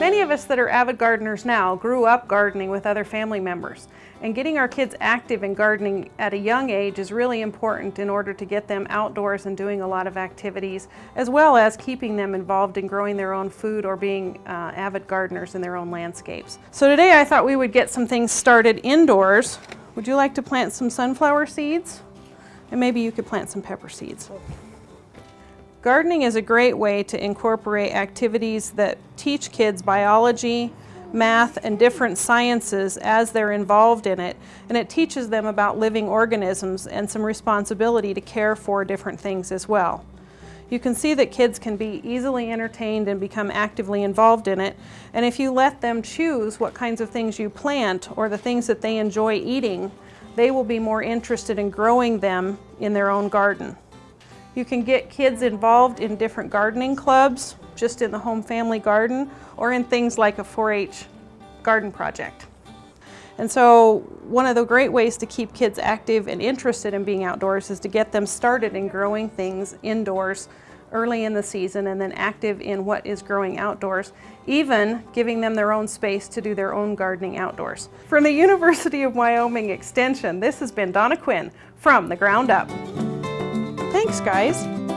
Many of us that are avid gardeners now grew up gardening with other family members. And getting our kids active in gardening at a young age is really important in order to get them outdoors and doing a lot of activities, as well as keeping them involved in growing their own food or being uh, avid gardeners in their own landscapes. So today I thought we would get some things started indoors. Would you like to plant some sunflower seeds? And maybe you could plant some pepper seeds. Gardening is a great way to incorporate activities that teach kids biology, math, and different sciences as they're involved in it. And it teaches them about living organisms and some responsibility to care for different things as well. You can see that kids can be easily entertained and become actively involved in it. And if you let them choose what kinds of things you plant or the things that they enjoy eating, they will be more interested in growing them in their own garden. You can get kids involved in different gardening clubs, just in the home family garden, or in things like a 4-H garden project. And so one of the great ways to keep kids active and interested in being outdoors is to get them started in growing things indoors early in the season and then active in what is growing outdoors, even giving them their own space to do their own gardening outdoors. From the University of Wyoming Extension, this has been Donna Cuin from The Ground Up. Thanks, guys.